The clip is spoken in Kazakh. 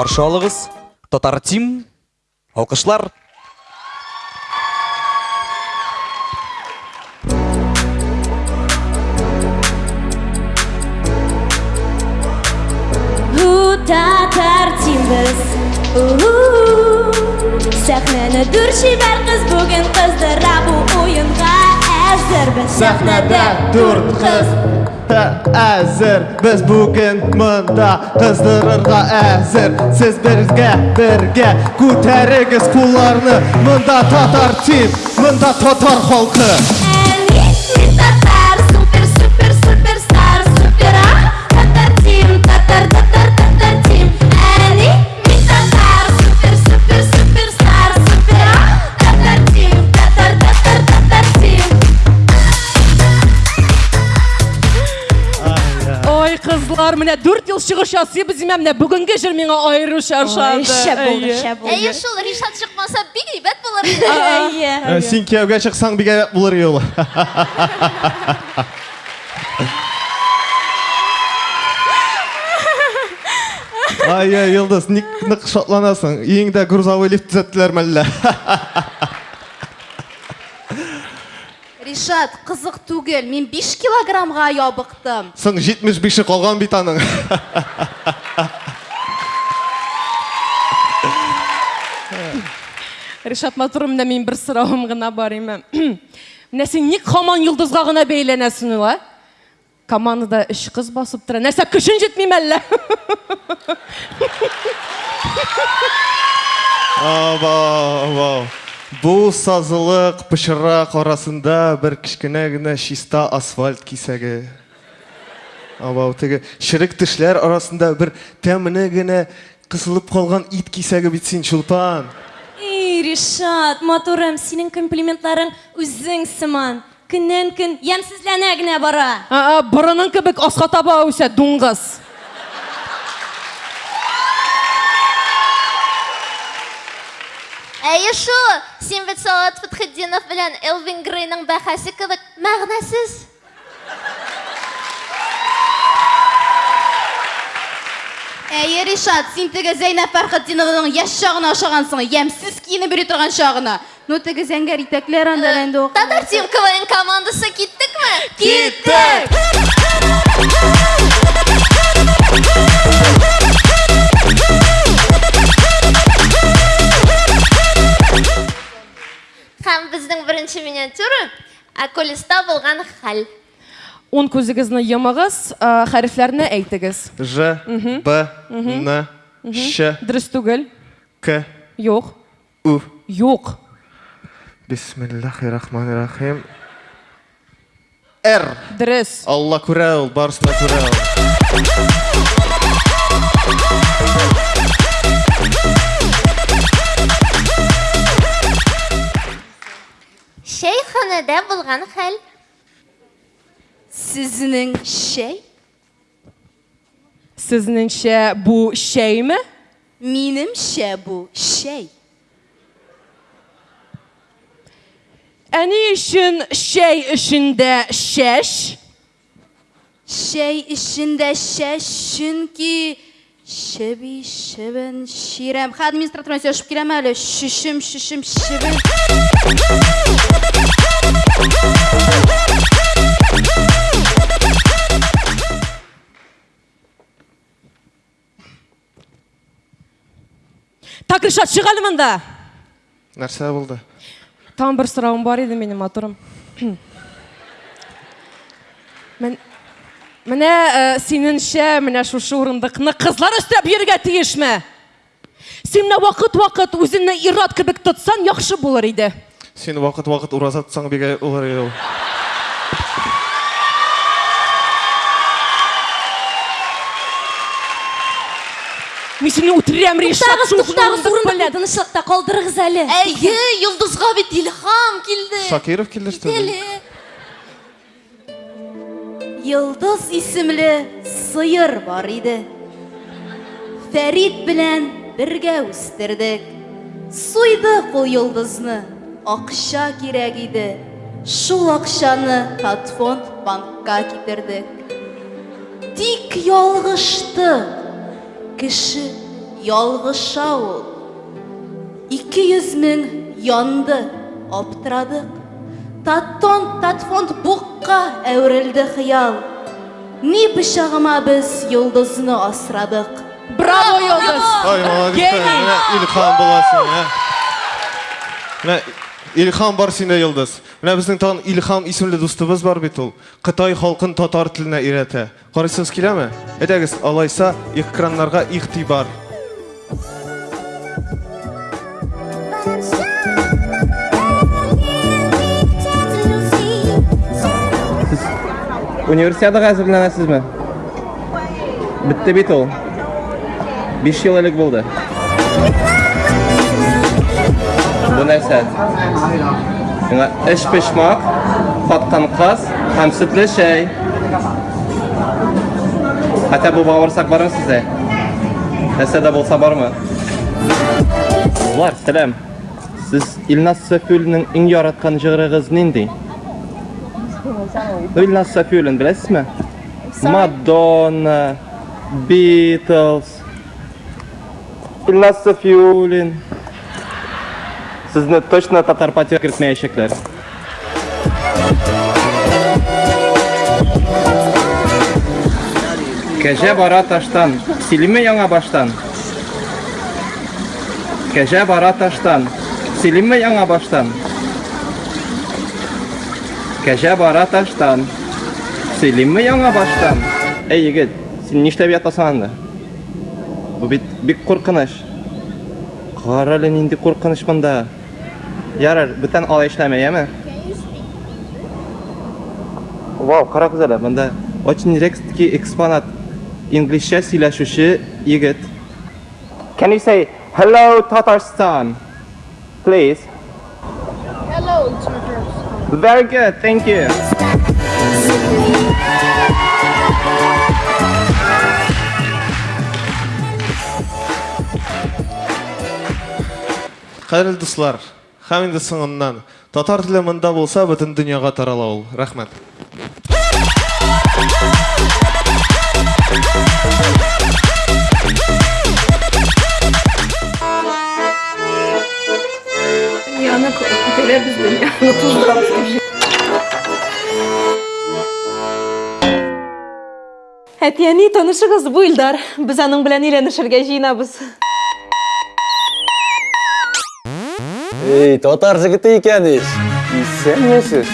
каршы алыгыз татар тим алкышлар тартимбіз сахнаны дүр шебер қыз бүгін қыздыра бұл ойынға әзірбіз сахнада төрт қыз. әзір біз бүгін мында қыздырырға әзір сіз бірге бірге көтеріңіз қолдарны мында татар тим мында татар халқы қызлар міне төрт жыл шығыш жасайбыз деймін міне бүгінгі жыр мені айрыша шаршады. Шәп болды шәп болды Әйе шул Ришат шықмаса бик әйбәт иде. әйе сен күйеуге шықсаң бек әйбәт болар еді ол ай йылдыз ник нык шатланасың? Грузовой лифт түзеттілер ме әллә Ришат, қызық түгел. Мен 5 килограммға ябықтым. соң жетміш биші қалған бит аның. Ришат матурым міне мен бір сұрауым ғана бар ема міне сен ник хаман жұлдызға ғана бейленесің ола командада үш қыз басып тұр нәрсе күшің жетмей ме әлі? Абау, бұл сазылық пышырақ арасында бір кішкене генә чиста асфальт кисәге абау теге шірік тішлер арасында бір тәміне генә қысылып қалған ит кисәге бит син чулпан Ей, Ришат, матурым, синең комплиментларың үзең сыман. Көннән көн ямсызлана генә бара. Aa, бұрының кебек асқа таба өсә дуңғыз Әйе шул. Син бит Салат Фатхетдинов белән Элвин Грейның бәхәсе кебек мәгънәсез. Әйе Ришат, син теге Зәйнәп Фәрхетдинованың яшь чагына охшагансың, ямсыз киенеп йөри торган чагына. Ну теге зәңгәр итәкләр анда инде. Татар тим КВН командасы киттекме? Киттек! Акулиста булган хәл. он көзігізні йымығыз ә, хәрефләрне әйтегіз Ж, Б, Н, Ш, дұрыс түгел К, жоқ У. жоқ Бисмиллахиррахманиррахим. Р. дұрыс. Алла күрә ул, барысына күрә ул. Шәйханәдә булган хәл. Сезнең шәй? сізніңше бұл шәй ме Минемчә бу шәй. әне үшін шәй ішінде шәш Шәй эчендә шәш чөнки шеби шебен ширәм. Ха администраторына сөйләшеп киләм әле. Шишем шишем шебен. Так ришат шық әлі мында? Нәрсә булды? там бір сұрауым бар еді менің матурым. Мен, міне ә, сеніңше міне шушы орындықны қызлар істеп беруге тиіш ме сен мына уақыт уақыт өзіңні ират кебек тұтсаң яқшы болар еді. Син вакыт-вакыт ураза тотсаң бик әйбәт булыр иде ул. мен сені өлтірем ришат Тагыз шушы туктагыз орындық белән. тынычлыкта калдырыгыз әле. Әйе, Йолдызга бит илһам килде. Шакиров килде что? Йылдыз исемле сыер бар иде. Фәрит белән бергә үстердек. Суйдык ул йылдызны. Акча кирәк иде. Шул акчаны Татфонд банкка китердек. Тик ялгышты. Кеше ялгыша ул. Ике йөз мең янды, аптырадык. Таттон, татфонд букка әверелде хыял. Ни пычагыма без йолдызны асрадык. Браво, Йолдыз! Ой, молодец. Гений. Менә Илхан буласың, ә. Илхан бар синдә йолдыз. Менә безнең тагын Илхам исемле дустыбыз бар бит ул. Кытай халкын татар теленә өйрәтә. Карыйсыз киләме? Әйдәгез, алайса экраннарга игътибар. Универсиадаға әзірләнәсезме? Бітті бит ул. 5 ел элек булды. Эш пешмак, каткан каз һәм сөтле чәй. Хәтта бу бавырсак бармы сездә? Нәрсә дә булса бармы? Булар, сәлам. Сез Илназ Сафуллинның иң яраткан җырыгыз нинди? Илназ Сафуллин беләсезме? Мадонна, Beatles. Илназ Сафуллин. Сезне точно татар патия кертмәячәкләр. Кәҗә бара таштан, силиме яңа баштан. Кәҗә бара таштан, силиме яңа баштан. Кәҗә бара таштан, силиме яңа баштан. Эй, егет, син нишләп ятасың анда? Бу бит бик куркыныч. Кара әле нинди куркыныч. Ярар, бүтән алай эшләмә, яме? Вау, карагыз әле, монда очень редкий экспонат. Инглизчә сөйләшүче егет. Can you say hello Tatarstan? Please. Hello, Tatarstan. Very good, thank you. Кадерле дуслар, һәм инде соңыннан татар теле монда булса, бөтен дөньяга тарала ул. Рәхмәт. Яны бу Илдар. Без аның белән өйләнешергә җыенабыз. Ей, татар жігіті екенсіз. Исәнмісіз?